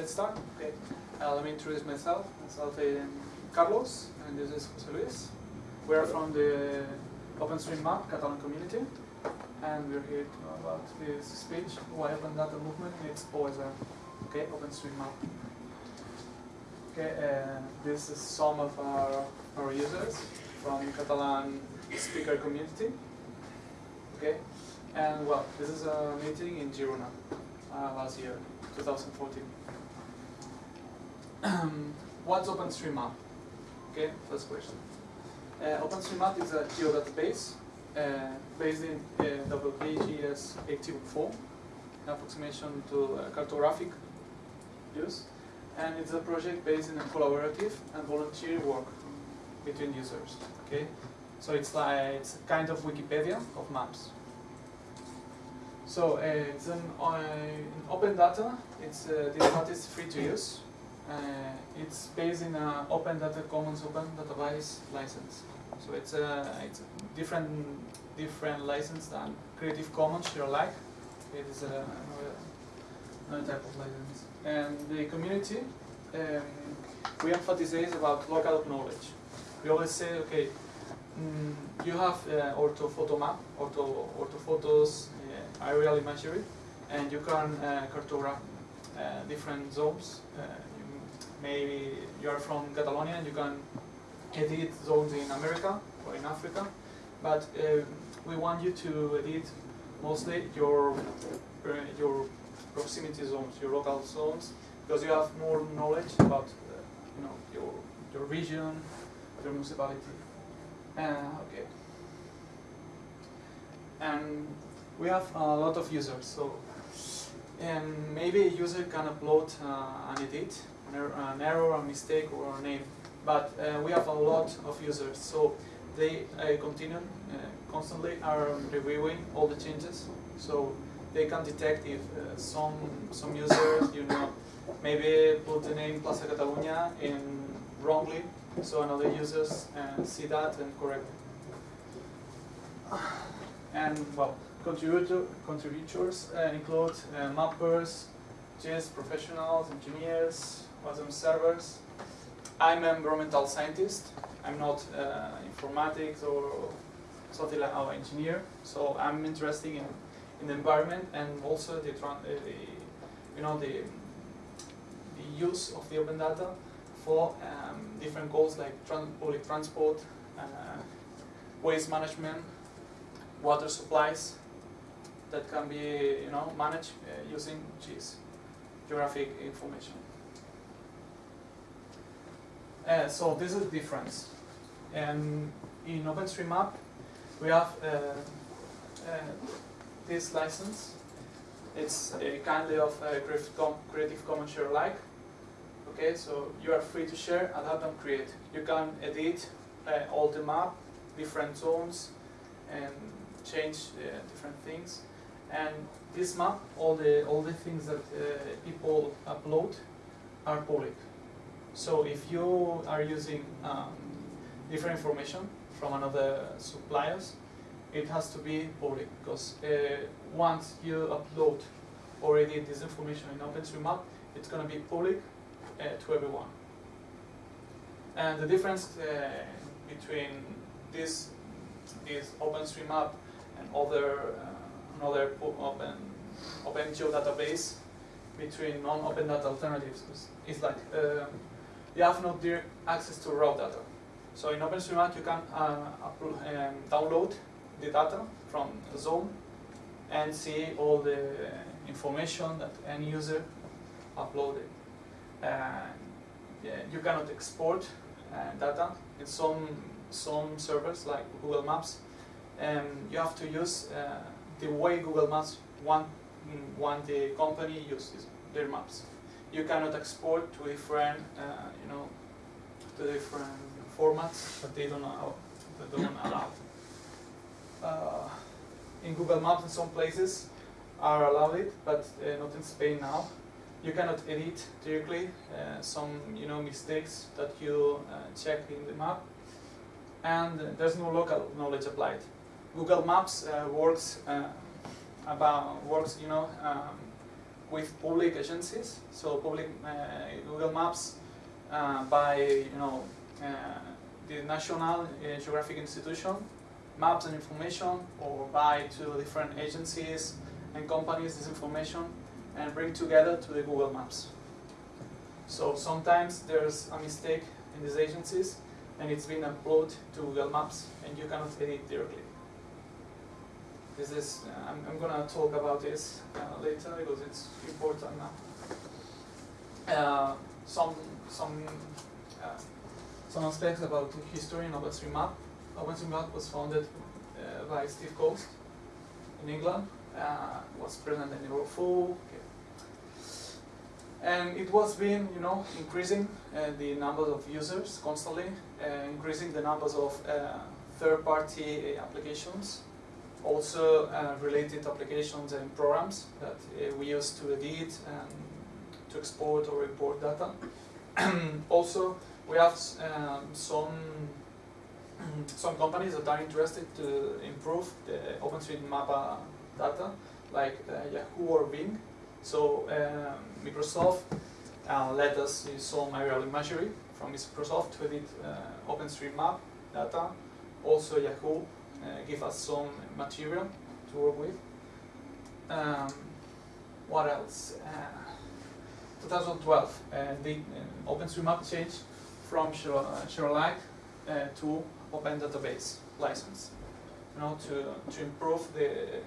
let's start. Okay, uh, let me introduce myself. Myself is Carlos, and this is Jose Luis. We are from the OpenStreetMap Catalan community, and we're here to know about this speech, why Open Data Movement needs OSR. Okay, OpenStreetMap. Okay, uh, this is some of our, our users from Catalan speaker community. Okay, and well, this is a meeting in Girona uh, last year, 2014. What's OpenStreetMap? Okay, first question. Uh, OpenStreetMap is a geodatabase uh, based in uh, WGS 84, approximation to uh, cartographic use, and it's a project based in a collaborative and volunteer work between users. Okay, so it's like it's a kind of Wikipedia of maps. So uh, it's an uh, open data. It's uh, this data is free to use. Uh, it's based in an Open Data Commons Open Database license. So it's a it's a different different license than Creative Commons Share Alike. It is a, another, type of license. And the community, um, we emphasize about local knowledge. We always say, okay, mm, you have uh, orthophoto map, ortho orthophotos, uh, aerial imagery, and you can uh, cartograph uh, different zones. Maybe you are from Catalonia and you can edit zones in America or in Africa, but uh, we want you to edit mostly your uh, your proximity zones, your local zones, because you have more knowledge about uh, you know your your region, your municipality. Uh, okay. And we have a lot of users, so and maybe a user can upload uh, an edit, an error, a mistake, or a name. But uh, we have a lot of users, so they uh, continue uh, constantly are reviewing all the changes. So they can detect if some some users, you know, maybe put the name Plaza Catalunya in wrongly, so another users see that and correct it. And well, contributor, contributors uh, include uh, mappers, GIS professionals, engineers, WASM servers. I'm an environmental scientist. I'm not uh, informatics or something like our engineer. So I'm interested in, in the environment and also the, uh, the you know the the use of the open data for um, different goals like tran- public transport, uh, waste management, water supplies that can be you know managed uh, using GIS, geographic information. Uh, so this is the difference. And in OpenStreetMap, we have uh, uh, this license. It's a kind of uh, Creative, Commons share alike. Okay, so you are free to share, and adapt, and create. You can edit all the map, different zones, and change different things. And this map, all the all the things that uh, people upload, are public. So if you are using um, different information from another suppliers, it has to be public because uh, once you upload already this information in OpenStreetMap, it's going to be public uh, to everyone. And the difference uh, between this this OpenStreetMap and other uh, another open open geodatabase between non-open data alternatives is, is like um, you have no direct access to raw data. So in OpenStreetMap you can uh, um, download the data from the zone and see all the information that any user uploaded. You cannot export uh, data in some some servers like Google Maps. And you have to use uh, the way Google Maps want want the company uses their maps you cannot export to different, uh, you know, to different formats that they don't allow. That don't allow. Uh, in Google Maps, in some places, are allowed it, but uh, not in Spain now. You cannot edit directly uh, some, you know, mistakes that you uh, check in the map, and there's no local knowledge applied. Google Maps uh, works about works, you know. Um, with public agencies, so public uh, Google Maps uh, by you know uh, the National Geographic Institution, maps and information, or by to different agencies and companies this information and bring together to the Google Maps. So sometimes there's a mistake in these agencies and it's been uploaded to Google Maps and you cannot edit directly. This is, I'm, I'm gonna talk about this uh, later because it's important now. Uh, some some uh, some aspects about the history in OpenStreetMap. OpenStreetMap was founded by Steve Coast in England. Was present in Europe 4, and it was been, you know, increasing uh, the number of users constantly, uh, increasing the numbers of uh, third-party applications, also uh, related applications and programs that uh, we use to edit and to export or import data. also, we have um, some some companies that are interested to improve the OpenStreetMap data, like Yahoo or Bing, so um, Microsoft uh, let us use some aerial imagery from Microsoft to edit uh, OpenStreetMap data. Also Yahoo uh, give us some material to work with. Um, what else? Uh, 2012, uh, the uh, OpenStreetMap changed from uh, to Open Database license, you know, to, to improve the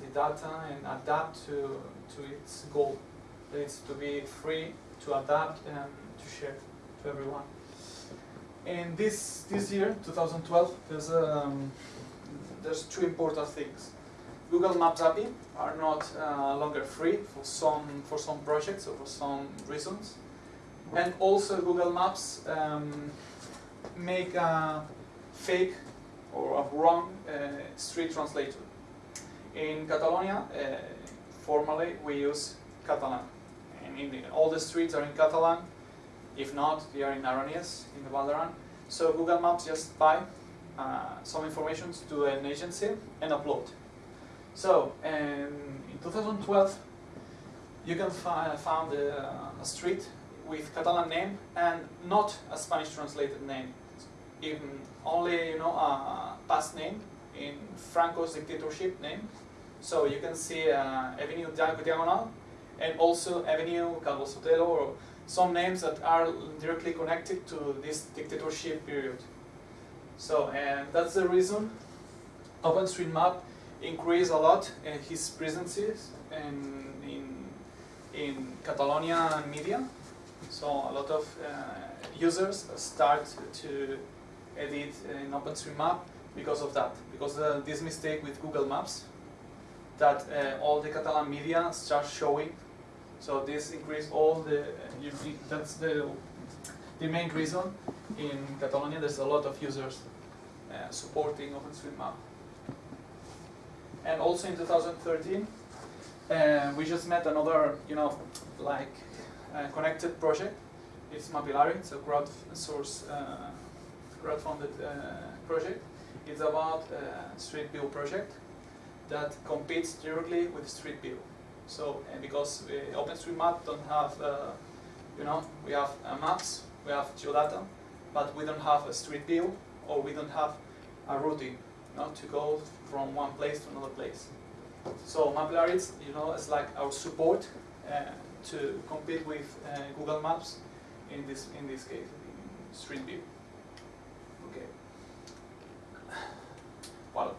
the data and adapt to, to its goal. It's to be free to adapt and to share to everyone. In this this year, 2012, there's um, there's two important things. Google Maps API are not uh, longer free for some for some projects or for some reasons, and also Google Maps um, make a fake or a wrong uh, street translator. In Catalonia, uh, formally we use Catalan. And in all the streets are in Catalan. If not, they are in Aranese, in the Val d'Aran. So Google Maps just buy uh, some information to an agency and upload. So um, in 2012, you can fi find a, a, street with Catalan name and not a Spanish translated name, even only you know a past name in Franco's dictatorship name. So you can see uh, Avenue Diagonal and also Avenue Calvo Sotelo or some names that are directly connected to this dictatorship period. So and that's the reason OpenStreetMap increased a lot in his presences in, in, in Catalonia media. So a lot of uh, users start to edit in OpenStreetMap because of that, because this mistake with Google Maps that uh, all the Catalan media start showing. So this increase all the, uh, that's the, the main reason in Catalonia there's a lot of users uh, supporting OpenStreetMap. And also in 2013, uh, we just met another, you know, like uh, connected project. It's Mapillary, it's a crowdsource, uh, crowd-funded project. It's about a Street View project that competes directly with Street View. So, because uh, OpenStreetMap don't have, uh, you know, we have uh, maps, we have geodata, but we don't have a Street View or we don't have a routing, you know, to go from one place to another place. So Mapillary, you know, is like our support uh, to compete with Google Maps in this in this case, in Street View. Okay. Well.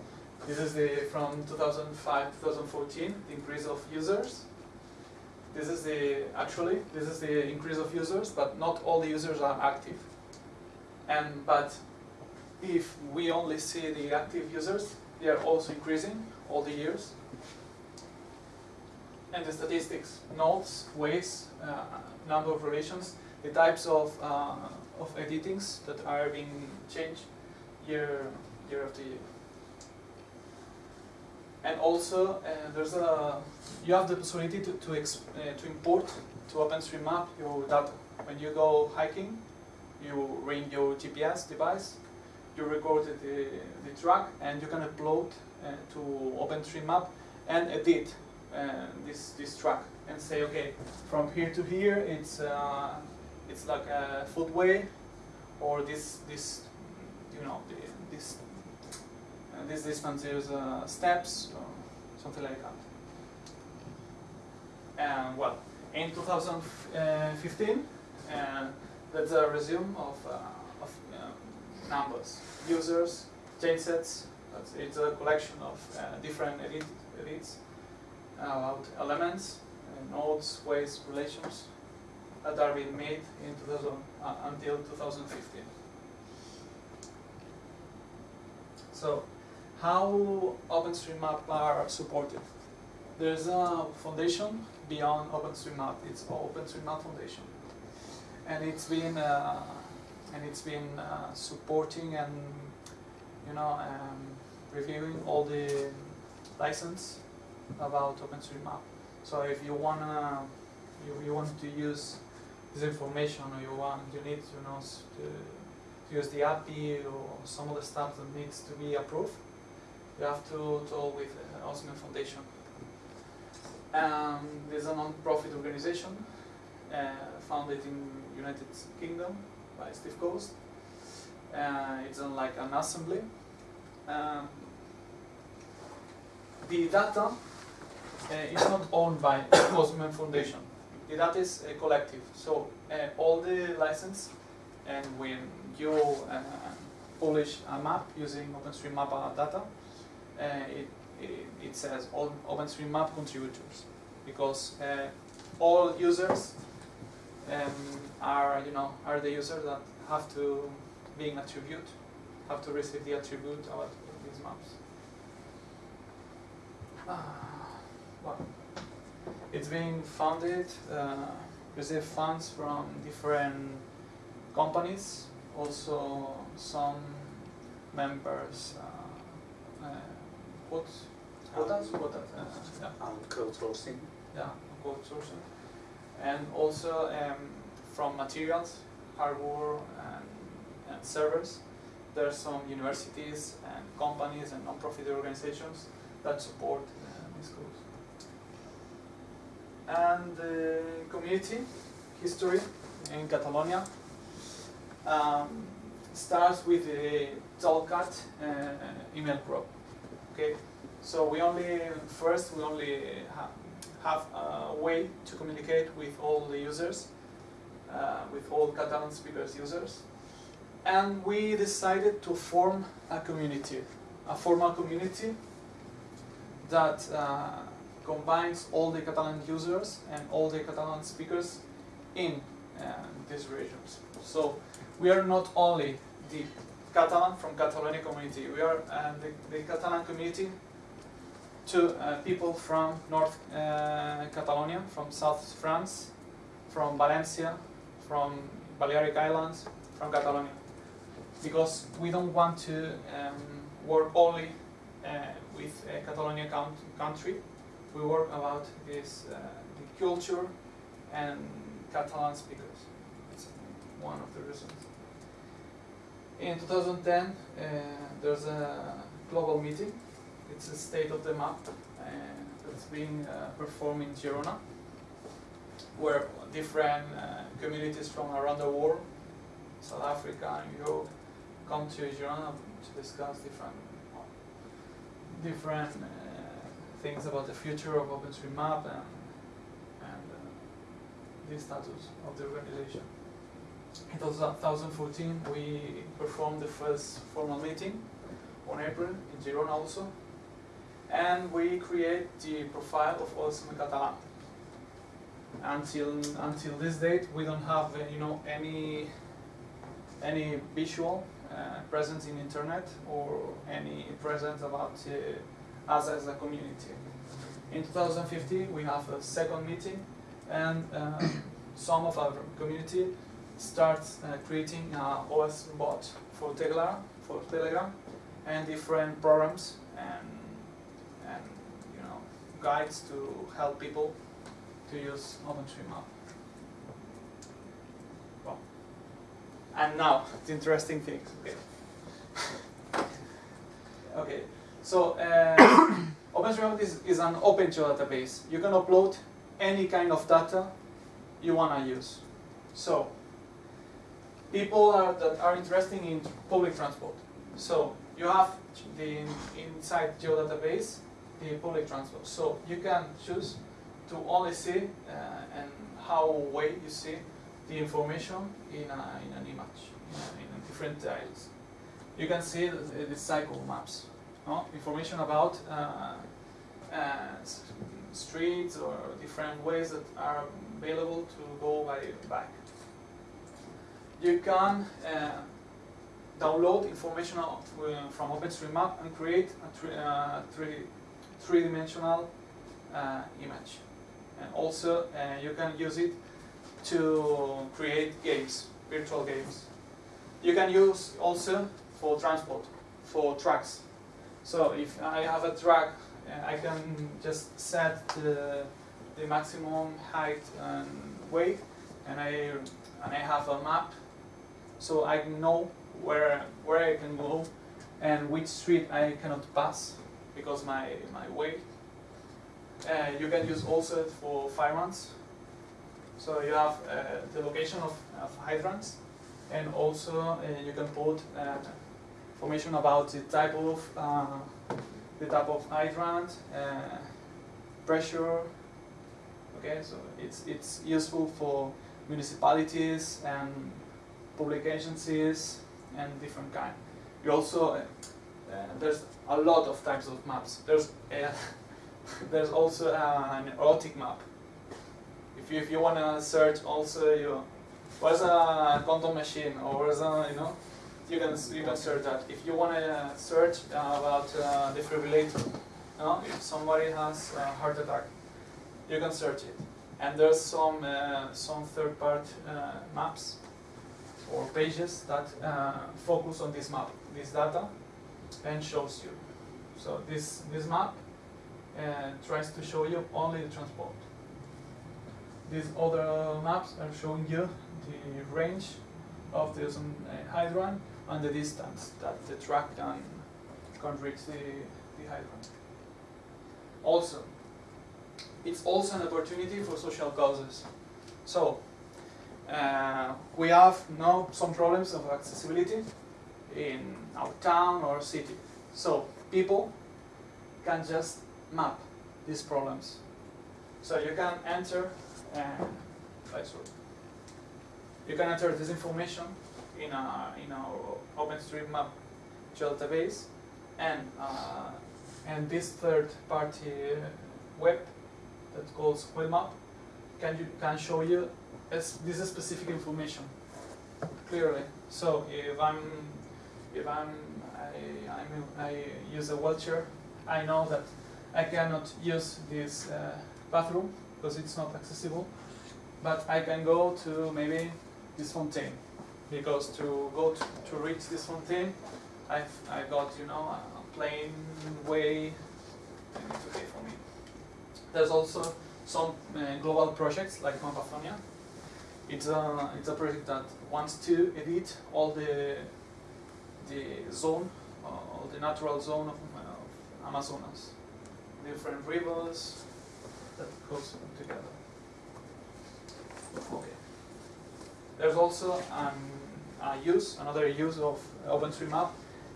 This is the from 2005 2014 the increase of users. This is the actually this is the increase of users, but not all the users are active. And but if we only see the active users, they are also increasing all the years. And the statistics, nodes, ways, uh, number of relations, the types of uh, of editings that are being changed year year after year and also uh, there's a you have the possibility to to, uh, to import to OpenStreetMap your data. When you go hiking, you ring your GPS device, you record the, the track, and you can upload uh, to OpenStreetMap and edit uh, this this track and say, okay, from here to here, it's uh, it's like a footway, or this this you know this this distance is uh, steps something like that. And well, in 2015, uh, that's a resume of uh, of um, numbers, users, changesets. That's, it's a collection of uh, different edit, edits about elements, uh, nodes, ways, relations that are being made in 2000, uh, until 2015. So, how OpenStreetMap are supported? There's a foundation beyond OpenStreetMap. It's OpenStreetMap Foundation, and it's been uh, and it's been uh, supporting and you know um, reviewing all the license about OpenStreetMap. So if you wanna you, you want to use this information or you want you need you know to, to use the API or some of the stuff that needs to be approved, you have to talk with uh, Osman Foundation. Um, there's a non-profit organization uh, founded in United Kingdom by Steve Coast. Uh, it's like an assembly. Um, the data uh, is not owned by Osman Foundation. The data is uh, collective. So uh, all the license, and when you uh, publish a map using OpenStreetMap data, uh, it, it, it says all OpenStreetMap contributors because uh, all users um, are you know are the users that have to be an attribute, have to receive the attribute about these maps. Uh, well, it's being funded, uh, receive funds from different companies, also some members, uh, quotes, quotas, quotas, uh, yeah, and crowdsourcing. yeah, quote sourcing, and also um, from materials, hardware, and, and servers. There are some universities and companies and non-profit organizations that support uh, these schools. And the community history in Catalonia um, starts with the Tolcat uh, email probe. Okay, so we only first we only ha have a way to communicate with all the users, uh, with all Catalan speakers users, and we decided to form a community, a formal community that uh, combines all the Catalan users and all the Catalan speakers in uh, these regions. So we are not only the Catalan from Catalonia community, we are uh, the, the Catalan community to uh, people from North uh, Catalonia, from South France, from Valencia, from Balearic Islands, from Catalonia. Because we don't want to um, work only uh, with a Catalonia count country, we work about this uh, the culture and Catalan speakers. It's one of the reasons. In 2010, uh, there's a global meeting. It's a state of the map uh, that's being uh, performed in Girona, where different communities from around the world, South Africa and Europe, come to Girona to discuss different different uh, things about the future of OpenStreetMap and, and uh, the status of the organization. In 2014, we performed the first formal meeting on April in Girona also, and we create the profile of OSM Catalan. Until until this date, we don't have uh, you know any any visual uh, presence in internet or any presence about uh, us as a community. In 2015, we have a second meeting, and uh, some of our community starts uh, creating a OS bot for Telegram, for Telegram, and different programs and and you know guides to help people to use OpenStreetMap. Well, and now the interesting things. Okay. okay. So uh, OpenStreetMap is, is an open database. You can upload any kind of data you want to use. So, people are, that are interested in public transport. So, you have the inside geodatabase the public transport. So, you can choose to only see uh, and how way you see the information in, a, in an image, in, a, in different tiles. You can see the, the cycle maps, no? information about uh, uh, streets or different ways that are available to go by bike. You can uh, download information uh, from OpenStreetMap and create a uh, three, three-dimensional image. And also, you can use it to create games, virtual games. You can use also for transport, for trucks. So if I have a truck, uh, I can just set the, the maximum height and weight, and I and I have a map, so I know where where I can go and which street I cannot pass because my my weight. Uh, you can use also for hydrants. So you have uh, the location of, of hydrants, and also uh, you can put uh, information about the type of uh, the type of hydrant, uh, pressure. Okay, so it's it's useful for municipalities and public agencies and different kind. You also uh, uh, there's a lot of types of maps. There's uh, there's also uh, an erotic map. If you if you wanna search also you what's a quantum machine or what's a you know you can you can search that. If you want to search about uh, defibrillator, you know, if somebody has a heart attack, you can search it. And there's some uh, some third-party uh, maps or pages that uh, focus on this map, this data, and shows you. So this this map uh, tries to show you only the transport. These other maps are showing you the range of the hydrant and the distance that the truck can, can reach the, the hydrant. Also, it's also an opportunity for social causes. So, uh, we have now some problems of accessibility in our town or city. So, people can just map these problems. So you can enter, uh, you can enter this information in, a, in our OpenStreetMap database, and uh, and this third-party web that calls Wheelmap can you can show you this is specific information clearly. So if I'm if I'm I, I'm, I use a wheelchair, I know that I cannot use this uh, bathroom because it's not accessible, but I can go to maybe this fountain because to go to, to reach this fountain, I've I got you know a plain way, it's okay for me. There's also some uh, global projects like Mapazonia. It's a it's a project that wants to edit all the the zone, uh, the natural zone of, of Amazonas, different rivers that goes together. Okay. There's also an uh, use, another use of OpenStreetMap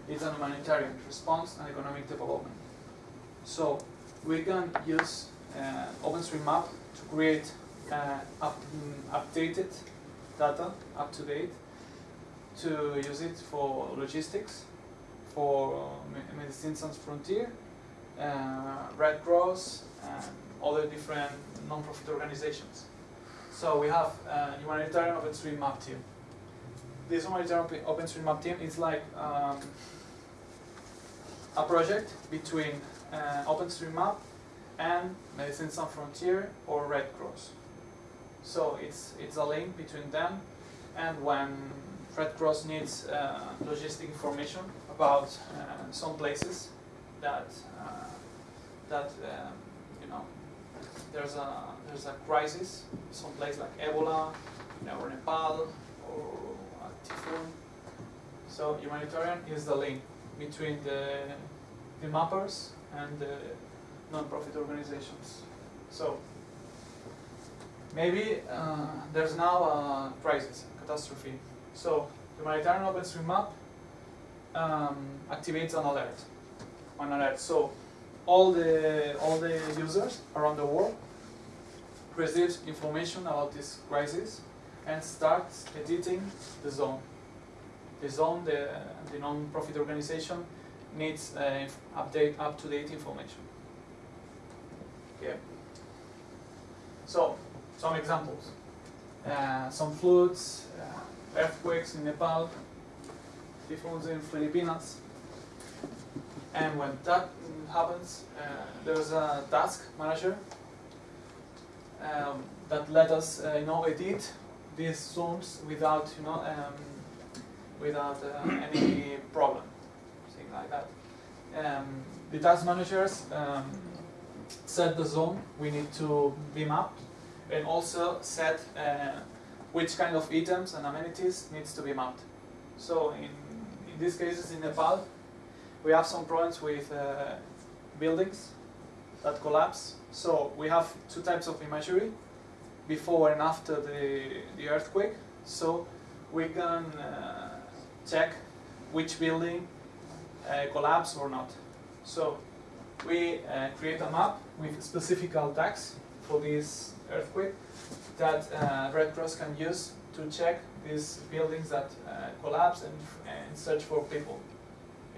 is an humanitarian response and economic development. So we can use uh, OpenStreetMap to create uh, up, mm, updated data, up to date, to use it for logistics, for Medicine Sans Frontier, uh, Red Cross, and other different non-profit organizations. So we have a humanitarian OpenStreetMap team this humanitarian OpenStreetMap team is like um, a project between uh, OpenStreetMap and Medicine Sans Frontier or Red Cross. So it's it's a link between them, and when Red Cross needs uh, logistic information about uh, some places that uh, that um, you know there's a there's a crisis, some place like Ebola, or Nepal, or typhoon. So humanitarian is the link between the, the mappers and the, non-profit organizations. So maybe uh, there's now a crisis, a catastrophe. So humanitarian open OpenStreetMap um, activates an alert, an alert. So all the all the users around the world receives information about this crisis and starts editing the zone. The zone, the, the non-profit organization, needs uh, update up-to-date information. Okay. So some examples: uh, some floods, uh, earthquakes in Nepal, typhoons in Filipinas, and when that happens, uh, there's a task manager um, that let us, uh, you know, edit these zones without, you know, um, without uh, any problem, something like that. Um, the task managers um, set the zone. We need to be mapped, and also set uh, which kind of items and amenities needs to be mapped. So in, in these cases in Nepal, we have some problems with uh, buildings that collapse. So we have two types of imagery, before and after the, the earthquake. So we can uh, check which building uh, collapsed or not. So we uh, create a map with specific tags for this earthquake that uh, Red Cross can use to check these buildings that uh, collapse and, and search for people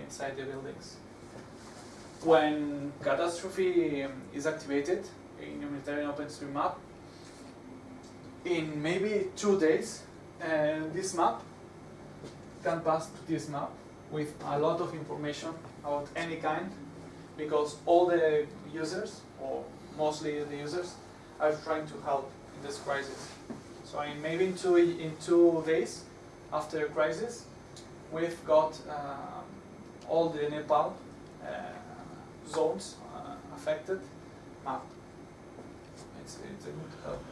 inside the buildings. When catastrophe um, is activated in humanitarian OpenStreetMap, in maybe two days, and this map can pass to this map with a lot of information about any kind, because all the users, or mostly the users, are trying to help in this crisis. So in maybe in two, in two days after the crisis, we've got um, all the Nepal uh, zones uh, affected mapped. It's, it's a good help.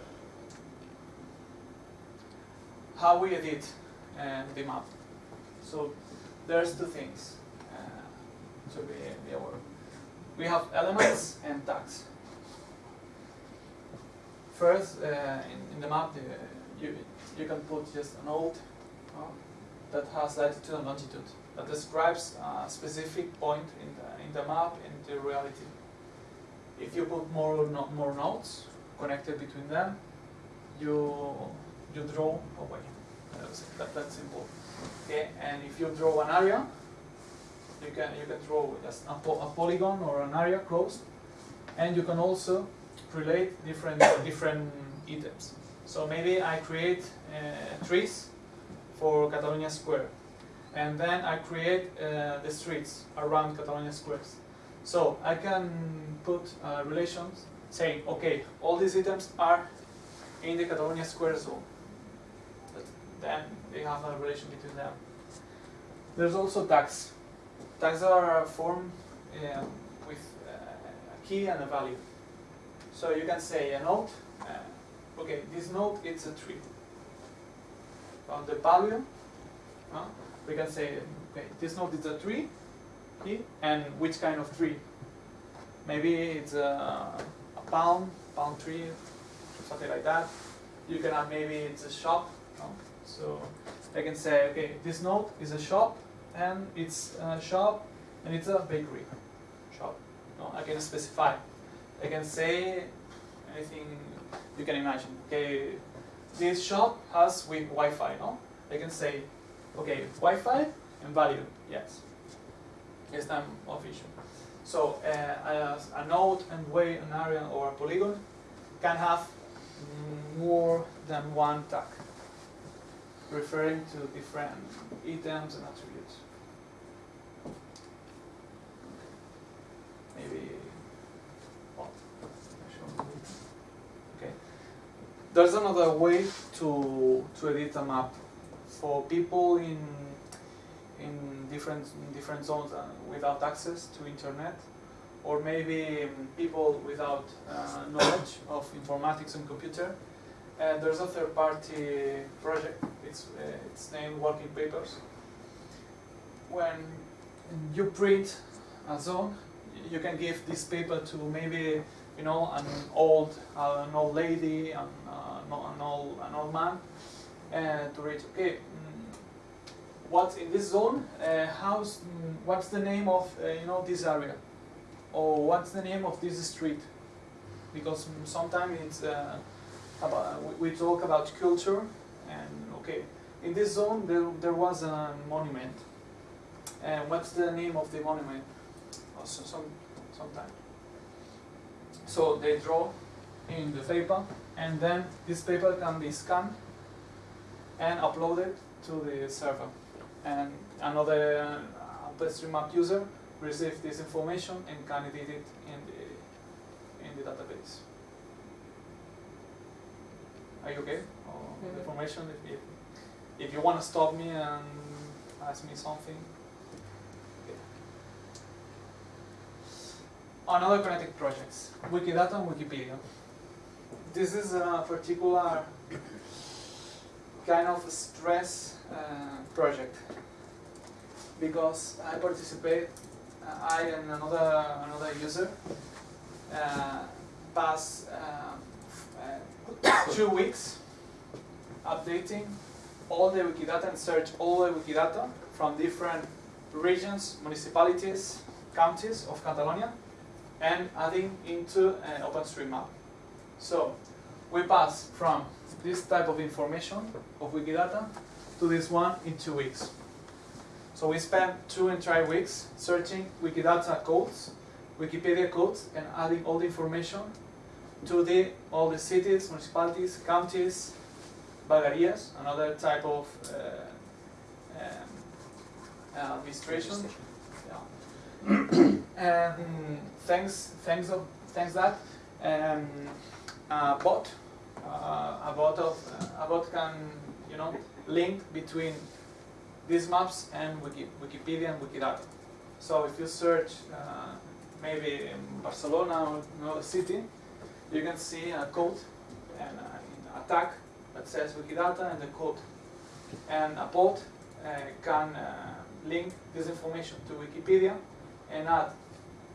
How we edit uh, the map. So there's two things uh, to be, be aware. We have elements and tags. First, uh, in, in the map, uh, you, you can put just a node uh, that has latitude and longitude that describes a specific point in the, in the map in the reality. If you put more no, more nodes connected between them, you you draw away. That's, that, that's simple. Okay, and if you draw an area, you can you can draw just a, po a polygon or an area closed, and you can also relate different different items. So maybe I create uh, trees for Catalonia Square, and then I create uh, the streets around Catalonia Squares. So I can put uh, relations saying, okay, all these items are in the Catalonia Square zone. But then they have a relation between them. There's also tags. Tags are formed uh, with uh, a key and a value. So you can say a node, uh, okay, this node is a tree. On the value, uh, we can say, okay, this node is a tree, and which kind of tree. Maybe it's a, a palm, palm tree, something like that. You can have maybe it's a shop. No? So I can say, okay, this node is a shop, and it's a shop, and it's a bakery shop. No, I can specify. I can say anything you can imagine. Okay, this shop has with Wi-Fi. No, I can say, okay, Wi-Fi and value. Yes, yes, time official. So uh, a node and way, an area, or a polygon can have more than one tag, referring to different items and attributes. Maybe, well, okay. There's another way to to edit a map for people in in different in different zones uh, without access to internet, or maybe um, people without uh, knowledge of informatics and computer. And there's a third-party project. It's uh, it's named Working Papers. When you print a zone, you can give this paper to maybe you know an old uh, an old lady, an, uh, an old an old man, and to reach, Okay, mm, what's in this zone? Uh, how's mm, what's the name of uh, you know this area, or what's the name of this street? Because mm, sometimes it's uh, about we, we talk about culture, and okay, in this zone there there was a monument. And what's the name of the monument? Also some sometime. So they draw in the paper, and then this paper can be scanned and uploaded to the server. And another uh, OpenStreetMap user receives this information and can edit it in the in the database. Are you okay? Or information if, if if you want to stop me and ask me something. Another Kinetic projects, Wikidata and Wikipedia. This is a particular kind of stress uh, project. Because I participate, uh, I and another another user uh, pass uh, two weeks updating all the Wikidata and search all the Wikidata from different regions, municipalities, counties of Catalonia and adding into an OpenStreetMap. So we pass from this type of information of Wikidata to this one in two weeks. So we spent two entire weeks searching Wikidata codes, Wikipedia codes, and adding all the information to the all the cities, municipalities, counties, Bagarias, another type of uh, um, uh, administration. And thanks, thanks of, thanks that, um, a bot, uh, a bot of, a bot can, you know, link between these maps and Wiki, Wikipedia and Wikidata. So if you search uh, maybe in Barcelona or another city, you can see a code and uh, a tag that says Wikidata and the code. And a bot uh, can uh, link this information to Wikipedia and add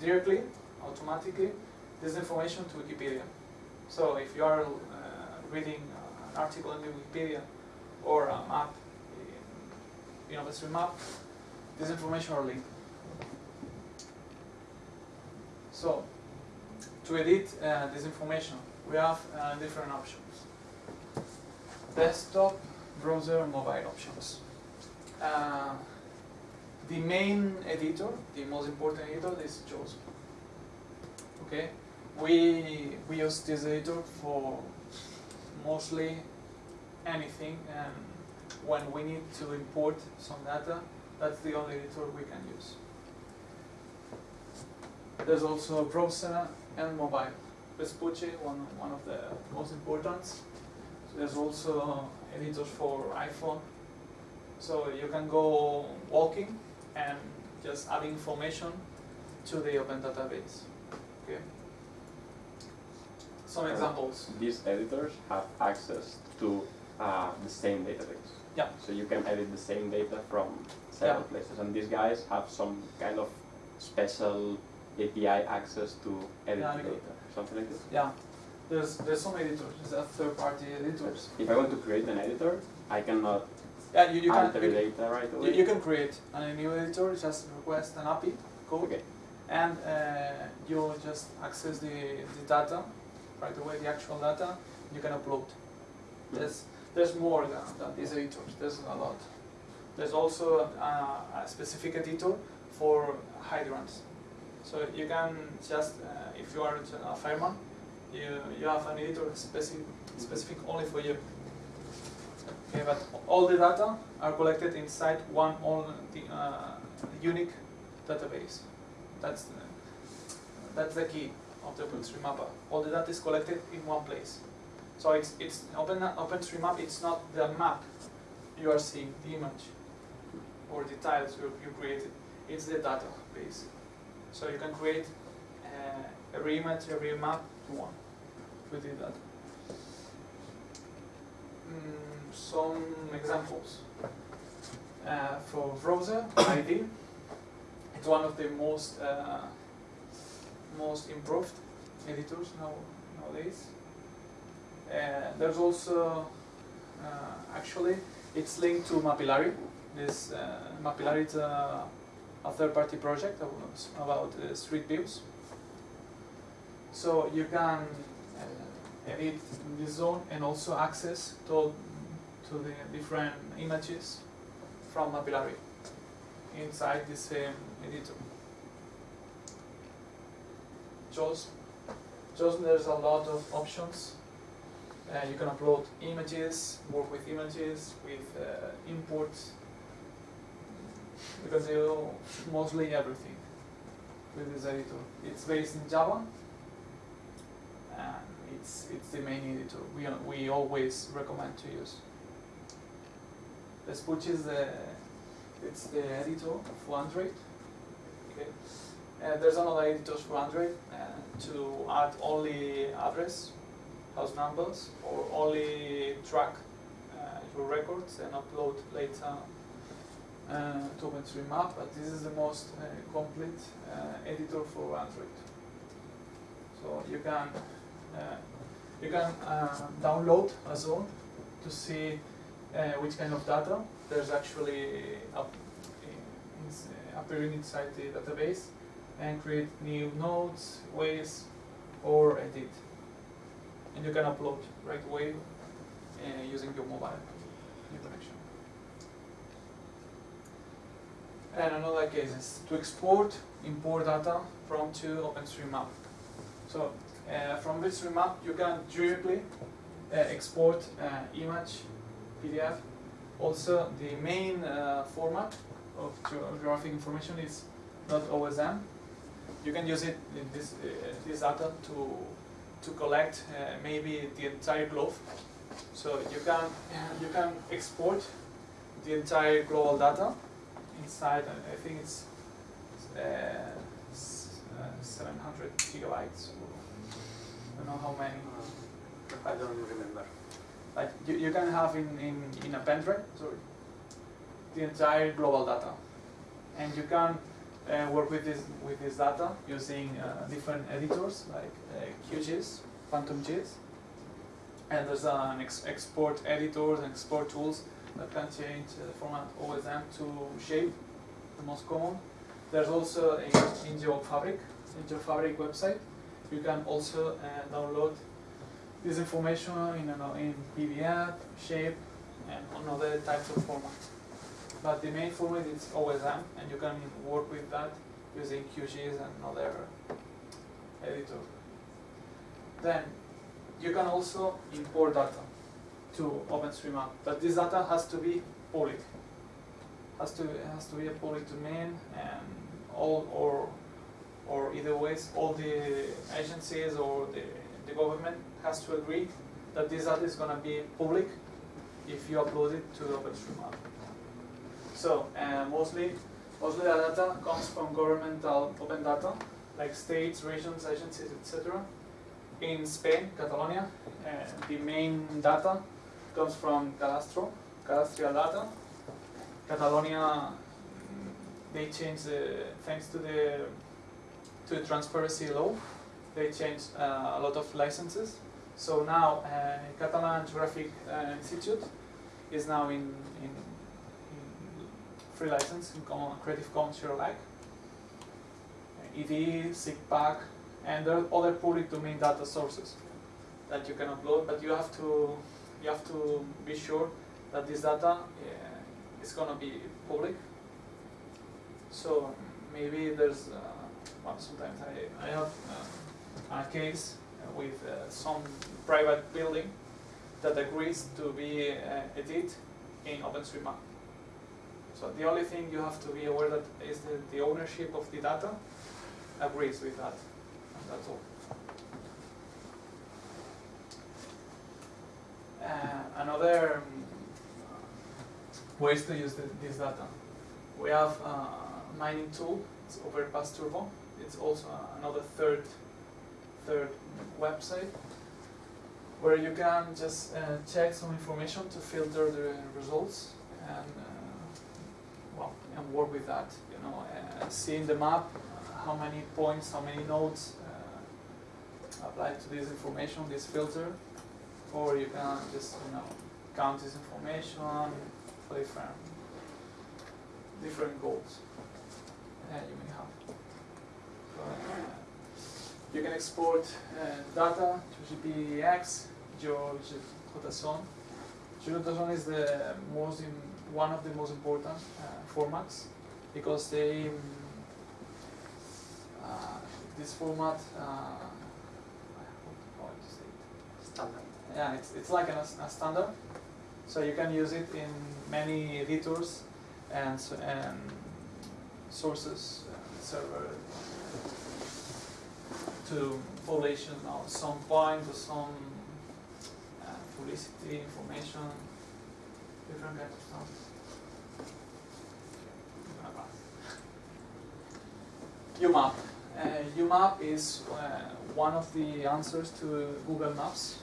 directly, automatically, this information to Wikipedia. So if you are uh, reading an article in Wikipedia or a map in, in map, this information are linked. So, to edit uh, this information, we have uh, different options. Desktop, browser, mobile options. Uh, the main editor, the most important editor is JOSM. Okay, we we use this editor for mostly anything, and when we need to import some data, that's the only editor we can use. There's also browser and mobile. Vespucci, one one of the most important. There's also editors for iPhone, so you can go walking and just add information to the open database. Okay. Some examples. These editors have access to uh, the same database. Yeah. So you can edit the same data from several Yeah. places, and these guys have some kind of special API access to edit Yeah, I the got data, something like this. Yeah. There's there's some editors. There's third-party editors. If I want to create an editor, I cannot Yeah, you, you can alter the you, data right away. you can create a new editor. Just request an API code, Okay. and uh, you just access the, the data right away, the actual data. You can upload. There's there's more than, than these editors. There's a lot. There's also a, a specific editor for hydrants. So you can just, uh, if you are a fireman, you, you have an editor specific, specific only for you. Okay, but all the data are collected inside one the, uh, unique database. That's the, that's the key of the OpenStreetMap. All the data is collected in one place. So it's it's Open OpenStreetMap. It's not the map you are seeing, the image or the tiles you, you created. It's the database. So you can create uh, every image, every map you want with the data. Mm, some examples. Uh, for browser iD, it's one of the most uh, most improved editors now nowadays. Uh, there's also uh, actually it's linked to Mapillary. This uh, Mapillary is a, third-party project about, uh, street views. So you can edit this zone and also access to to the different images from Mapillary inside the same editor. Just, just there's a lot of options. Uh, you can upload images, work with images, with uh, imports. You can do mostly everything with this editor. It's based in Java, and it's it's the main editor we we always recommend to use. Vespucci is the it's the editor for Android. Okay. There's another editor for Android uh, to add only address, house numbers, or only track uh, your records and upload later uh, to map. But this is the most uh, complete uh, editor for Android. So you can uh, you can download a zone to see which kind of data there's actually up, in, in, appearing inside the database and create new nodes, ways, or edit. And you can upload right away uh, using your mobile connection. And another case is to export, import data from to OpenStreetMap. So uh, from OpenStreetMap you can directly uh, export uh, image, PDF. Also the main uh, format of geographic information is not OSM. You can use it in this uh, this data to to collect uh, maybe the entire globe. So you can you can export the entire global data inside. I think it's uh, 700 gigabytes. I don't know how many. I don't remember. Like you, you can have in, in, in a pen drive, sorry, the entire global data. And you can uh, work with this with this data using uh, different editors like uh, QGIS, PhantomGIS, and there's an ex export editors and export tools that can change the format OSM to shape, the most common. There's also a in Fabric, Geofabrik website. You can also uh, download this information in, an, in PDF, shape, and other types of formats. But the main format is OSM, and you can work with that using QGIS and other editor. Then you can also import data to OpenStreetMap, but this data has to be public. Has to has to be a public domain, and all or or either ways, all the agencies or the the government has to agree that this data is going to be public if you upload it to the OpenStreetMap. So uh, mostly, mostly the data comes from governmental open data, like states, regions, agencies, etc. In Spain, Catalonia, uh, the main data comes from Cadastro, cadastral data. Catalonia, they changed thanks to the to the transparency law, they changed uh, a lot of licenses. So now uh, Catalan Geographic uh, Institute is now in, in, in free license in common, Creative Commons share alike. ED, SIGPAC, and there are other public domain data sources that you can upload, but you have to you have to be sure that this data uh, is going to be public. So maybe there's uh, well, sometimes I I have. Uh, a case with uh, some private building that agrees to be uh, edited in OpenStreetMap. So the only thing you have to be aware that is that the ownership of the data agrees with that, and that's all. Uh, another um, ways to use the, this data. We have a mining tool, it's Overpass Turbo. It's also another third third website where you can just uh, check some information to filter the results and uh, well and work with that. You know, uh, see the map how many points, how many nodes, uh, apply to this information, this filter, or you can just you know count this information for different different goals uh, you may have. So, uh, you can export uh, data to GPX, GeoJSON. GeoJSON is the most in, one of the most important uh, formats because they um, uh, this format uh, how to say it? Standard. yeah, it's, it's like an, a standard. So you can use it in many editors and, and sources, uh, server to you know, some point or some uh, publicity information, different kinds of stuff. UMAP. Uh, UMAP is uh, one of the answers to Google Maps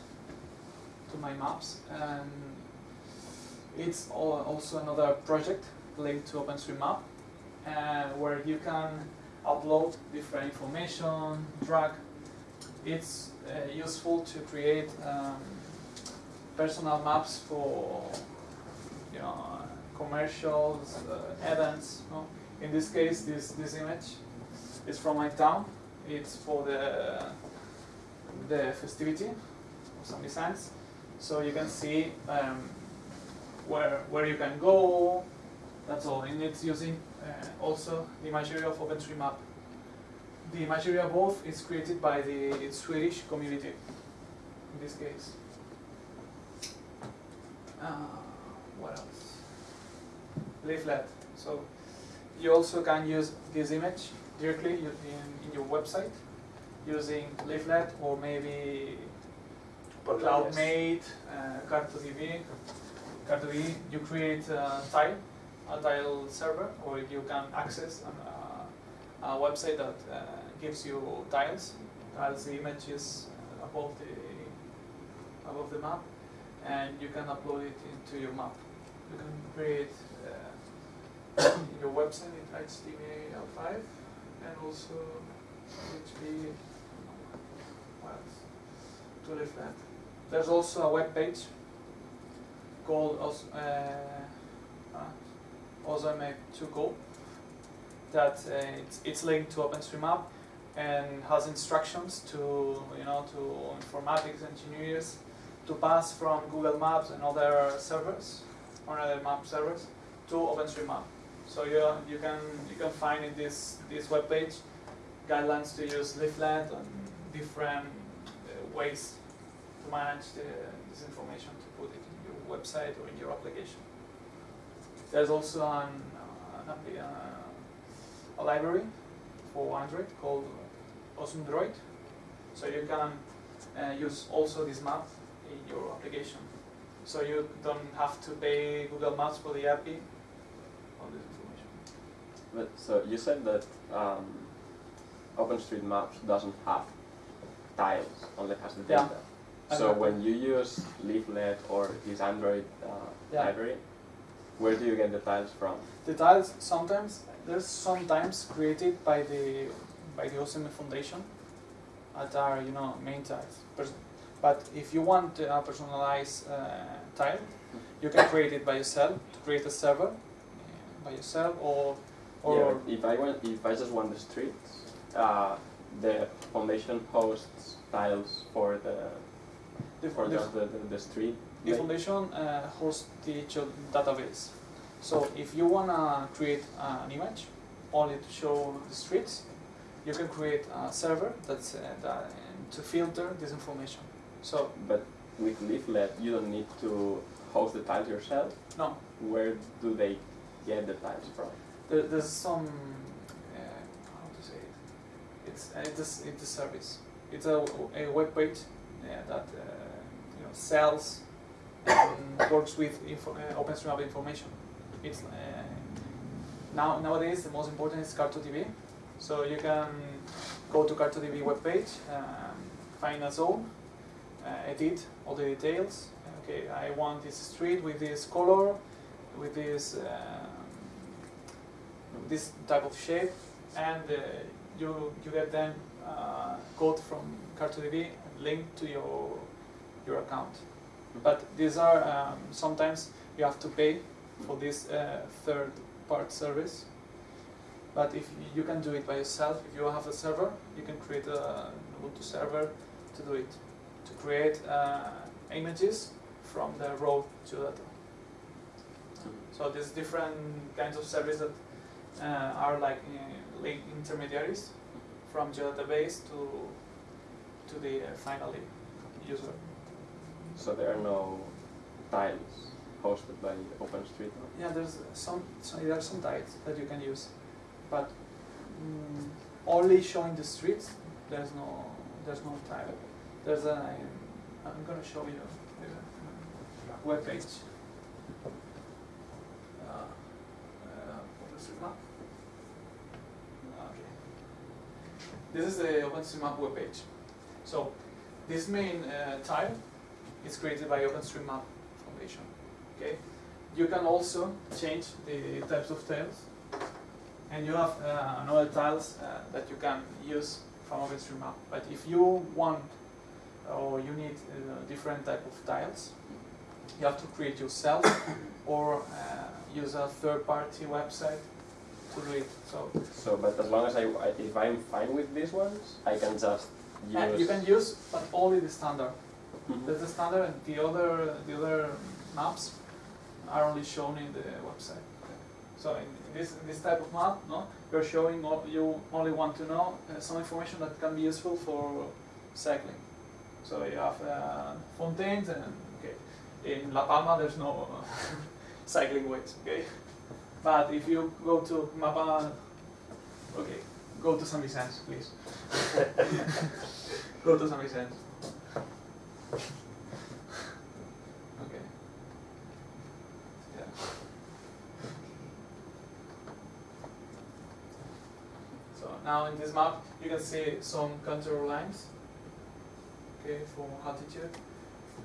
to my maps and it's also another project linked to OpenStreetMap uh, where you can upload different information, drag. It's uh, useful to create um, personal maps for you know commercials, uh, events. In this case, this this image is from my town. It's for the the festivity of some designs. So you can see um, where where you can go. That's all. And it's using also the imagery of OpenStreetMap. The imagery both is created by the Swedish community. In this case. Uh, what else? Leaflet. So you also can use this image directly in, in your website using Leaflet or maybe CloudMade, uh, CartoDB. CartoDB, you create a tile, a tile server, or you can access an, uh, a website that uh, gives you tiles, tiles the images above the above the map, and you can upload it into your map. You can create uh, your website in HTML5 and also PHP. To. There's also a web page called uh, uh, OSM2Go that uh, it's, it's linked to OpenStreetMap and has instructions to you know to informatics engineers to pass from Google Maps and other servers or other map servers to OpenStreetMap. So you you can you can find in this this web page guidelines to use Leaflet and different uh, ways to manage the, this information to put it in your website or in your application. There's also an, uh, an uh, a library for Android called OsmDroid. So you can uh, use also this map in your application. So you don't have to pay Google Maps for the API, all this information. But so you said that um, OpenStreetMap doesn't have tiles, only has the data. Yeah. So Exactly. when you use Leaflet or this Android uh, Yeah. library, where do you get the tiles from? The tiles sometimes there's sometimes created by the by the OSM Foundation that are you know main tiles. But if you want a personalized uh, tile, you can create it by yourself to create a server uh, by yourself or or yeah, if I want, if I just want the streets, uh, the foundation hosts tiles for the for the, just the, the, the street. The foundation uh, hosts the database. So if you wanna create an image only to show the streets, you can create a server that's uh, that, to filter this information. So But with Leaflet, you don't need to host the tiles yourself. no, Where do they get the tiles from? there, there's some uh, how to say it. It's uh, it's a, it's a service. It's a, a web page uh, that uh, you know sells works with info, uh, OpenStreetMap information. It's uh, now nowadays the most important is CartoDB. So you can go to CartoDB webpage, um, find a zone, uh, edit all the details. Okay, I want this street with this color, with this um, this type of shape, and uh, you you get then uh, code from CartoDB linked to your your account. But these are um, sometimes you have to pay for this uh, third part service. But if you can do it by yourself, if you have a server, you can create a Ubuntu server to do it, to create uh, images from the raw geodata. So there's different kinds of services that uh, are like uh, intermediaries from geodatabase to to the uh, final user. So there are no tiles hosted by OpenStreetMap. Yeah, there's some so there are some tiles that you can use, but mm, only showing the streets. There's no there's no tile. There's a I'm gonna show you the web page. Uh, uh, OpenStreetMap. This is the OpenStreetMap web page. So this main uh, tile is created by OpenStreetMap Foundation. Okay. You can also change the types of tiles, and you have uh, another tiles uh, that you can use from OpenStreetMap. But if you want or you need a different type of tiles, you have to create yourself or uh, use a third-party website to do it. So So, but as long as I, I if I'm fine with these ones, I can just use. and Uh, you can use, but only the standard. Mhm. That's the standard, and the other the other maps are only shown in the website. So in this this type of map, no, you're showing you only want to know uh, some information that can be useful for cycling. So you have uh, fountains, and okay, in La Palma there's no cycling ways, okay. But if you go to Mapa, okay, go to San Vicente, please. go to San Vicente. Okay. Yeah. So now in this map you can see some contour lines. Okay, for altitude,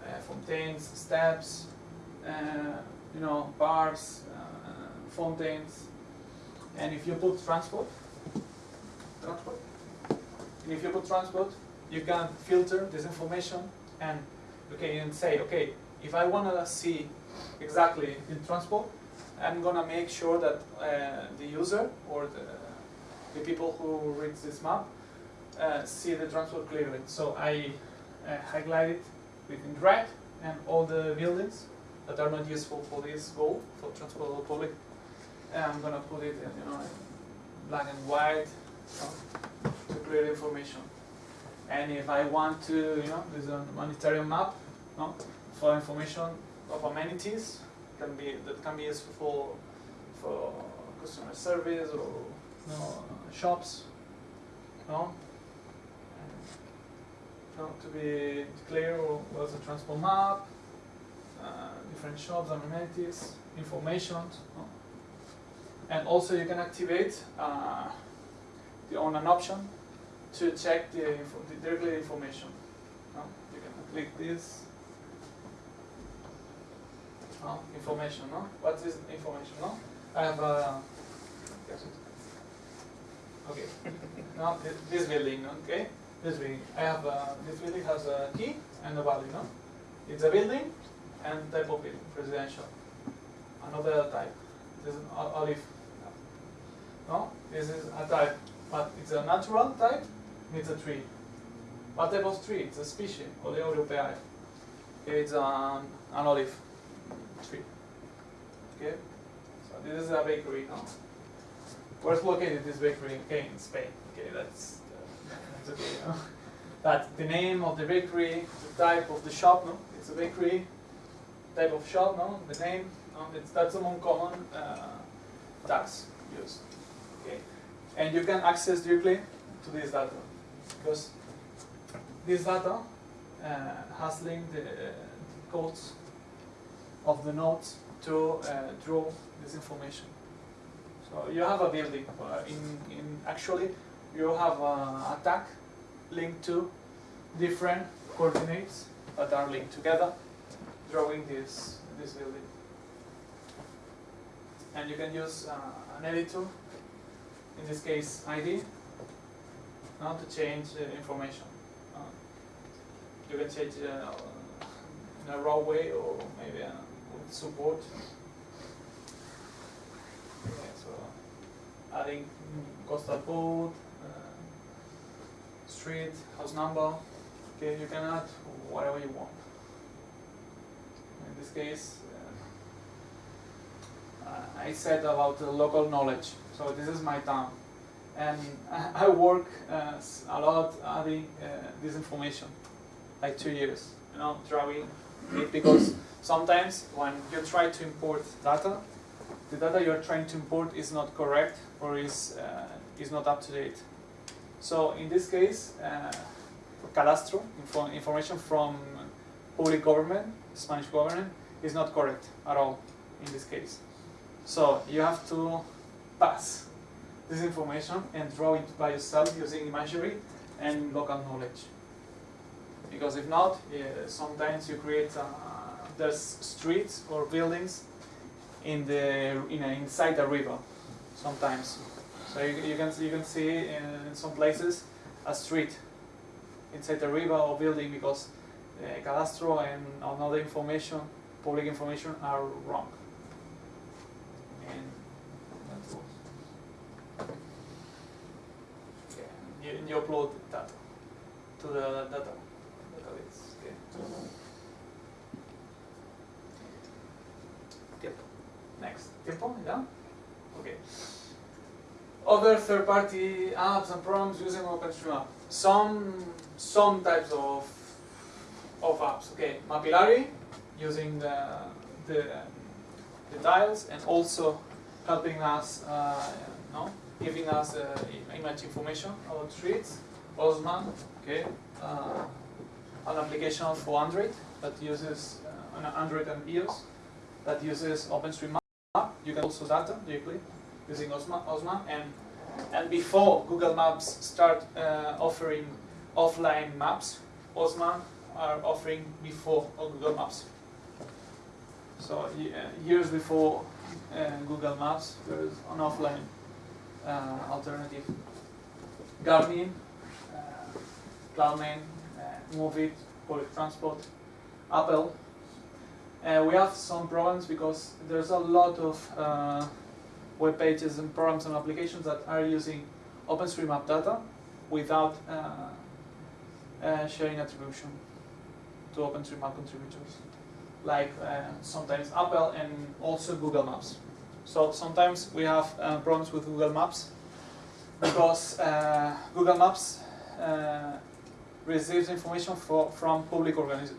uh, fountains, steps, uh, you know, bars, uh, fountains, and if you put transport, transport, and if you put transport, you can filter this information and okay and say okay if I want to see exactly in transport I'm gonna make sure that uh, the user or the, the people who read this map uh, see the transport clearly. So I uh, highlight it with in red and all the buildings that are not useful for this goal for transport the public. And I'm gonna put it in, you know black and white you know, to clear information and if I want to, you know, there's a monetary map, no, for information of amenities can be that can be useful for, for customer service or shops, no. No, to be clear, what's a transport map, uh, different shops and amenities, information, no. and also you can activate uh, the on an option to check the, the directly information. No? You can click this. No? Information, no? What is information, no? I have a. Okay. now thi- this building, okay? This building. I have a, this building has a key and a value, no? It's a building and type of building, residential. Another type. This is an olive. No? This is a type, but it's a natural type it's a tree. What type of tree? It's a species, Olea europaea. Okay, it's um, an olive tree. Okay, so this is a bakery now. Where's located this bakery? Okay, in Spain. Okay, that's, that's okay. Know? But the name of the bakery, the type of the shop, no? It's a bakery, type of shop, no? The name, no? It's, that's among common uh, used. Okay, and you can access directly to this data because this data uh, has linked the codes of the nodes to uh, draw this information. So you have a building. In, in actually, you have a, a tag linked to different coordinates that are linked together, drawing this this building. And you can use uh, an editor, in this case iD, now to change information. Uh, you can change uh, in a raw way or maybe uh, with support. Okay, so adding code, uh, street, house number. Okay, you can add whatever you want. In this case, uh, I said about local knowledge. So this is my town, and I work uh, a lot adding uh, this information, like two years, you know, drawing it because sometimes when you try to import data, the data you are trying to import is not correct or is uh, is not up to date. So in this case, uh, Cadastro info information from public government, Spanish government, is not correct at all in this case. So you have to pass this information and draw it by yourself using imagery and local knowledge. Because if not, yeah, sometimes you create uh, there's streets or buildings in the in a, inside a river. Sometimes, so you, you can you can see in some places a street inside a river or building because uh, cadastro and another information, public information, are wrong. And that's all. Okay. You, you upload data to the data database. Okay. Tiempo. Next. Tiempo, yeah? Okay. Other third-party apps and programs using OpenStreetMap. Some some types of of apps. Okay, Mapillary using the the, the tiles and also helping us, uh, no, giving us uh, image information about streets. OsmAnd, okay, uh, an application for Android that uses uh, an Android and iOS that uses OpenStreetMap. You can also data directly using OsmAnd, OsmAnd and and before Google Maps start uh, offering offline maps, OsmAnd are offering before Google Maps. So uh, years before Google Maps, there is an offline uh, alternative. Garmin, uh, CloudMade, uh, Moovit, public transport, Apple. Uh, we have some problems because there's a lot of uh, web pages and programs and applications that are using OpenStreetMap data without uh, uh, sharing attribution to OpenStreetMap contributors, like sometimes Apple and also Google Maps. So sometimes we have uh, problems with Google Maps because uh, Google Maps uh, receives information for, from public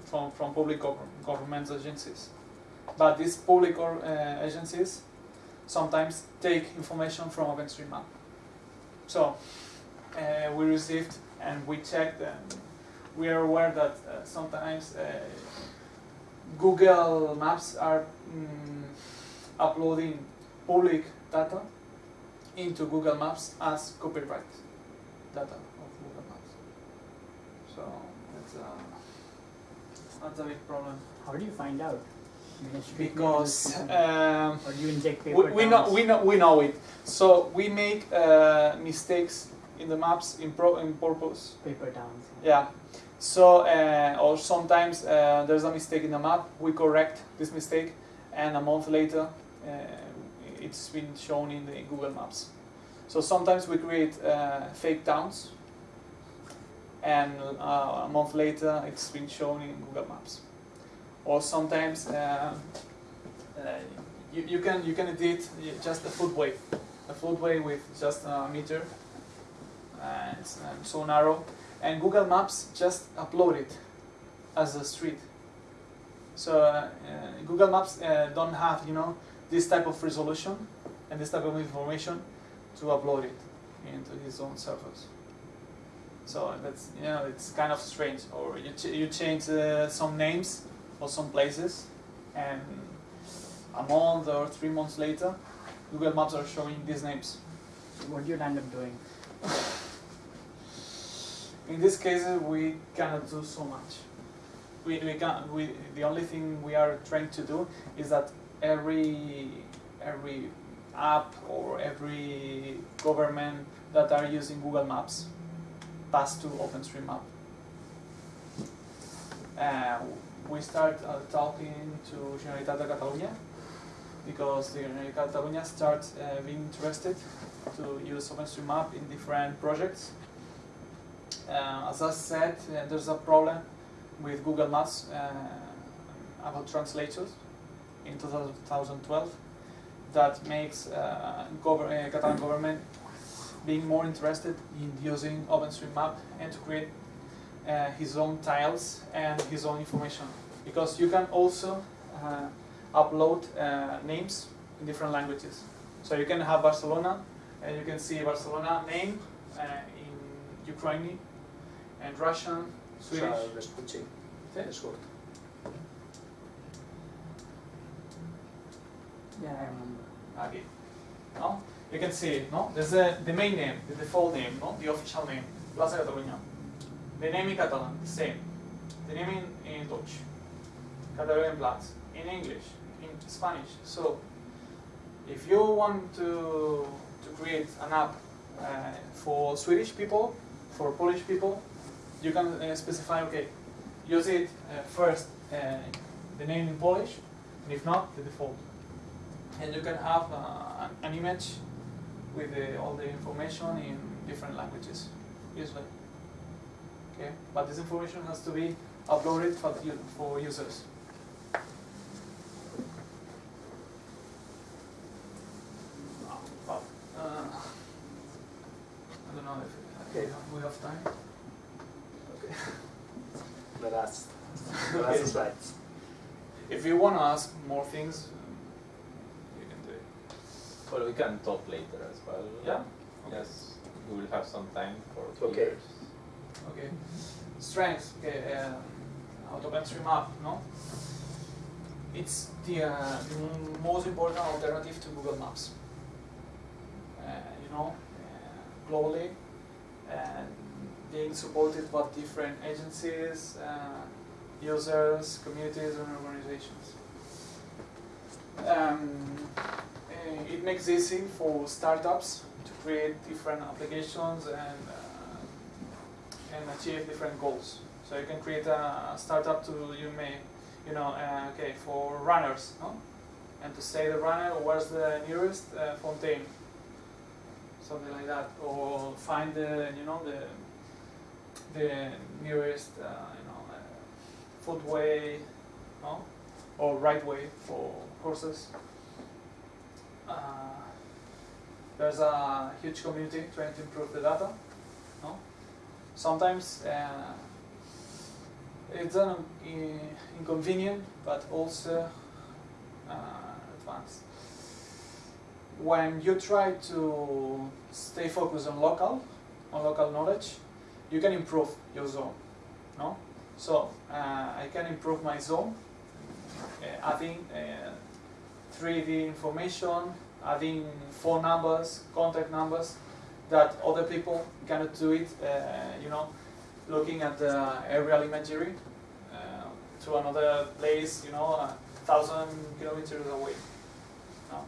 from, from public gov- government agencies, but these public uh, agencies sometimes take information from OpenStreetMap. So uh, we received and we checked and we are aware that uh, sometimes Google Maps are mm, uploading public data into Google Maps as copyright data of Google Maps. So that's a, that's a big problem How do you find out? I mean, it's strictly because um, or do you inject paper we, we know we know we know it. So we make uh, mistakes in the maps in pro in purpose. paper towns. Yeah. So uh, or sometimes uh, there's a mistake in the map. We correct this mistake, and a month later, uh, it's been shown in the Google Maps. So sometimes we create uh, fake towns, and uh, a month later, it's been shown in Google Maps. Or sometimes uh, uh, you, you can you can edit just a footway, a footway with just a meter, and so narrow, and Google Maps just upload it as a street. So uh, Google Maps uh, don't have you know this type of resolution and this type of information to upload it into his own servers. So that's you know it's kind of strange. Or you ch- you change uh, some names or some places, and a month or three months later, Google Maps are showing these names. So what do you end up doing? In these cases, we cannot do so much. We, we can we the only thing we are trying to do is that every every app or every government that are using Google Maps pass to OpenStreetMap. uh, we start uh, talking to Generalitat de Catalunya because the Generalitat de Catalunya starts uh, being interested to use OpenStreetMap in different projects. Uh, as I said, uh, there's a problem with Google Maps uh, about translators in 2012 that makes uh, gover- uh, Catalan government being more interested in using OpenStreetMap and to create uh, his own tiles and his own information because you can also uh, upload uh, names in different languages. So you can have Barcelona and you can see Barcelona name uh, in Ukrainian and Russian, Swedish. Yeah, I remember. No? You can see no? There's a, the main name, the default name, no? The official name, Plaza Catalunya. The name in Catalan, the same. The name in, in Dutch, Catalonian Platz. In English, in Spanish. So, if you want to, to create an app uh, for Swedish people, for Polish people, you can uh, specify, okay, use it uh, first, uh, the name in Polish, and if not, the default and you can have uh, an, an image with the, all the information in different languages, usually. Okay, but this information has to be uploaded for, the, for users. But, uh, I don't know if Okay. we have time. Okay. The last, the Okay. last. If you want to ask more things, um, you can do it. Well, we can talk later as well. Yeah? Yes, we will have some time for Okay. peers. Okay. Strengths. Okay. Um, AutoOpenStreetMap. No. It's the, uh, the most important alternative to Google Maps. Uh, you know, uh, globally, and being supported by different agencies, uh, users, communities, and organizations. Um, uh, it makes easy for startups to create different applications and uh, and achieve different goals. So you can create a startup to you may, you know, uh, okay, for runners, no? and to say the runner where's the nearest uh, fountain, something like that, or find the you know the the nearest uh, you know uh, footway, no, or right way for horses. Uh, there's a huge community trying to improve the data. No? Sometimes uh, it's an in- inconvenient, but also uh, advanced. When you try to stay focused on local, on local knowledge, you can improve your zone. No, so uh, I can improve my zone, adding uh, 3D information, adding phone numbers, contact numbers, that other people cannot do it, uh, you know, looking at the aerial imagery uh, to another place, you know, a thousand kilometers away. No.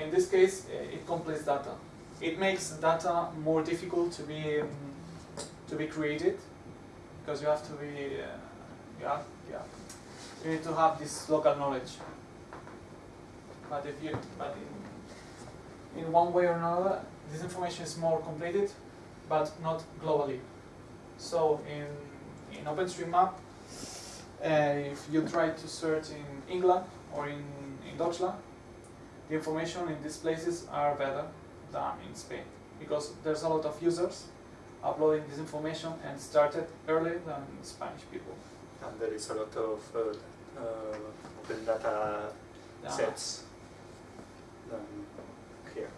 In this case, uh, it completes data. It makes data more difficult to be um, to be created because you have to be, uh, have, yeah, you need to have this local knowledge. But if you, but in, in one way or another, this information is more completed, but not globally. So in in OpenStreetMap, uh, if you try to search in England or in, in Deutschland, the information in these places are better than in Spain because there's a lot of users uploading this information and started earlier than Spanish people. And there is a lot of uh, uh, open data Yeah. sets than here.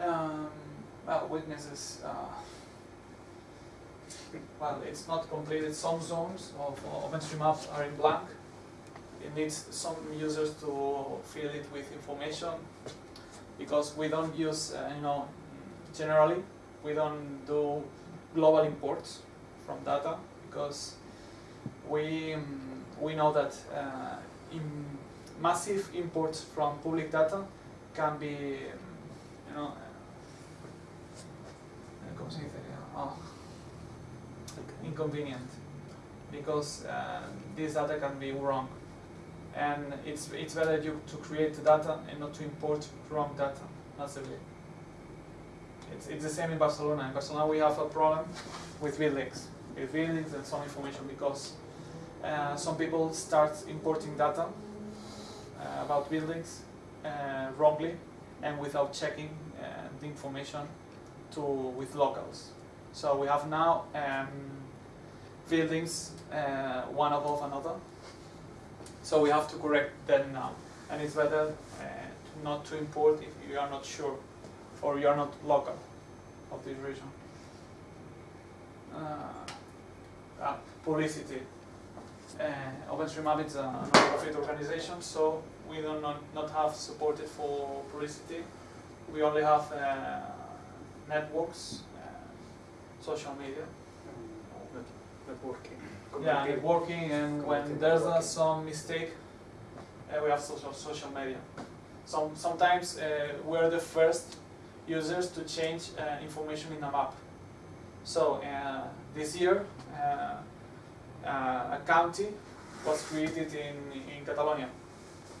Um, well, weaknesses. Uh, well, it's not completed. Some zones of OpenStreetMap are in blank. It needs some users to fill it with information because we don't use, uh, you know, generally we don't do global imports from data because we um, we know that uh, in massive imports from public data can be, you know, ¿cómo se dice? Ah, inconvenient. because uh, this data can be wrong. And it's, it's better you to create the data and not to import wrong data massively. It's, it's the same in Barcelona. In Barcelona we have a problem with buildings, with buildings and some information because uh, some people start importing data about buildings uh, wrongly and without checking uh, the information to with locals. So we have now um, buildings uh, one above another. So we have to correct them now, and it's better uh, not to import if you are not sure or you are not local of this region. Uh, publicity. Uh, OpenStreetMap is a non-profit organization, so we do not, not have supported for publicity. We only have uh, networks, uh, social media. Networking. Yeah, networking, and when there's uh, some mistake, uh, we have social social media. Some sometimes uh, we're the first users to change uh, information in a map. So uh, this year, uh, uh, a county was created in in Catalonia,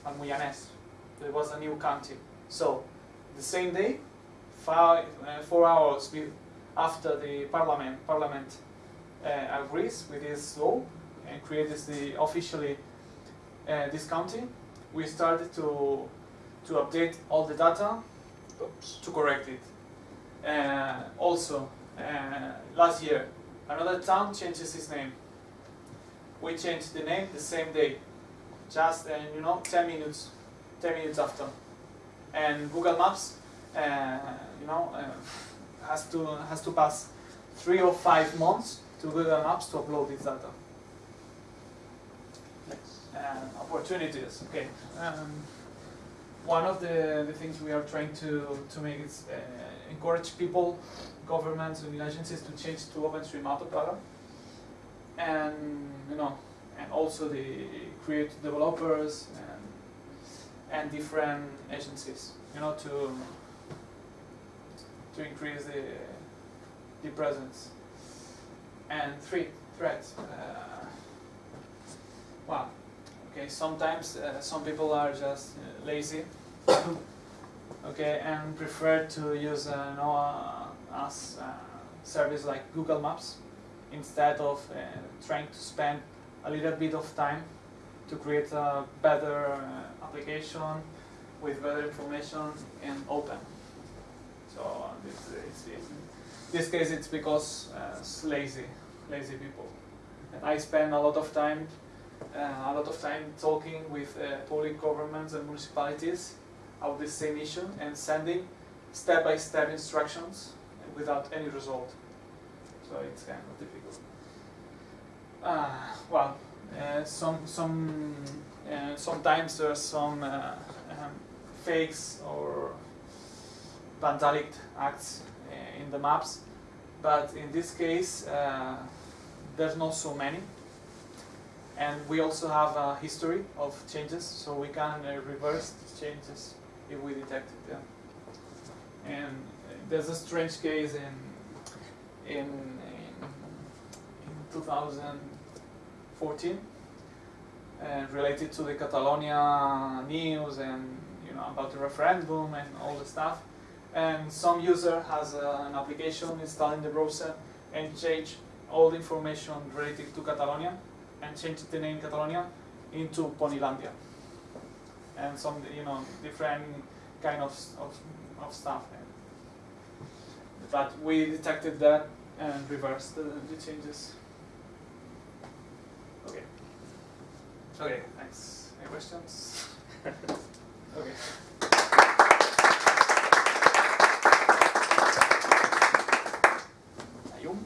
Almoianès. There was a new county. So the same day, five, uh, four hours after the parliament parliament uh, agrees with this law and creates the officially uh, this county, we started to to update all the data Oops. to correct it. Uh, also, uh, last year, another town changes its name. We changed the name the same day, just uh, you know, 10 minutes, 10 minutes after. And Google Maps, uh, you know, uh, has to has to pass three or five months to Google Maps to upload this data. Uh, opportunities, okay. Um, one of the, the things we are trying to, to make is uh, encourage people, governments and agencies to change to OpenStreetMap program. And, you know, and also the create developers and, and different agencies, you know, to, to increase the, the presence. And three, threats. Uh, well, okay, sometimes uh, some people are just uh, lazy, okay, and prefer to use uh, you uh, uh, service like Google Maps instead of uh, trying to spend a little bit of time to create a better uh, application with better information and open. So uh, this, in this case it's because uh, it's lazy, lazy people. And I spend a lot of time uh, a lot of time talking with uh, public governments and municipalities about the same issue and sending step-by-step instructions without any result. So it's kind of difficult. Uh, well, uh, some some uh, sometimes are some uh, um, fakes or vandalic acts uh, in the maps, but in this case uh, there's not so many, and we also have a history of changes, so we can reverse changes if we detect it. Yeah. And there's a strange case in in, in 2000. 14 and related to the Catalonia news and you know about the referendum and all the stuff. And some user has uh, an application installed in the browser and change all the information related to Catalonia and change the name Catalonia into Ponylandia and some you know different kind of, of, of stuff. But we detected that and reversed the, the changes. Okay, thanks. Any questions? okay. Ayum?